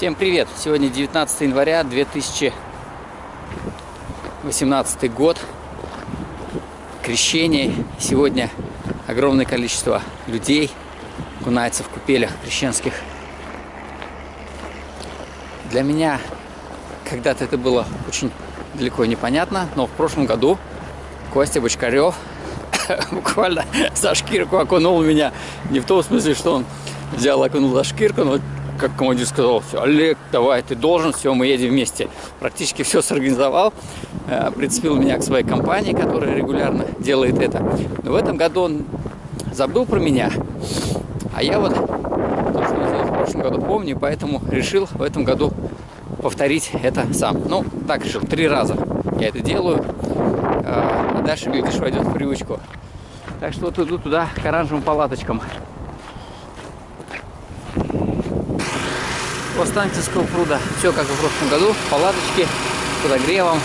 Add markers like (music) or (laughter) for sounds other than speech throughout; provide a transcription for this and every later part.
Всем привет! Сегодня 19 января 2018 год. Крещение. Сегодня огромное количество людей кунается в купелях крещенских. Для меня когда-то это было очень далеко непонятно, но в прошлом году Костя Бочкарев (coughs) буквально за шкирку окунул меня. Не в том смысле, что он взял окунул за шкирку, но как командир сказал, все, Олег, давай, ты должен, все, мы едем вместе. Практически все сорганизовал, э, прицепил меня к своей компании, которая регулярно делает это. Но в этом году он забыл про меня, а я вот то, что сделал в прошлом году, помню, поэтому решил в этом году повторить это сам. Ну, так решил, три раза я это делаю, э, а дальше, глядишь, войдет в привычку. Так что вот иду туда к оранжевым палаточкам. У Останкинского пруда. Все как и в прошлом году. Палаточки с подогревом,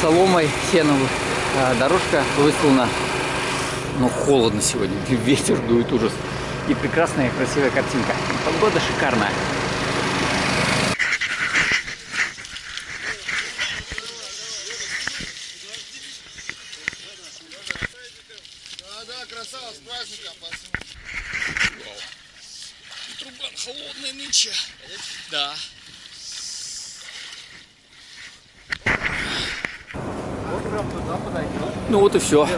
соломой, сеном. А, дорожка выстлана. Но холодно сегодня. (laughs) Ветер дует ужас. И прекрасная красивая картинка. Погода шикарная. Да, да, красава, с праздником, Трубан холодный нынче. Да. Ну вот и все.